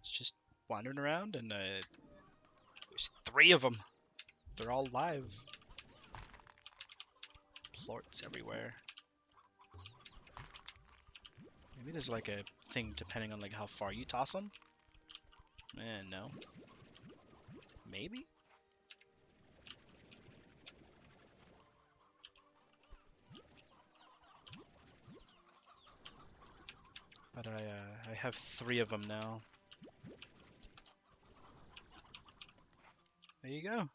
It's just wandering around, and uh, there's three of them. They're all live. Plorts everywhere. Maybe there's like a thing depending on like how far you toss them. Eh, no. Maybe? But I, uh, I have three of them now. There you go.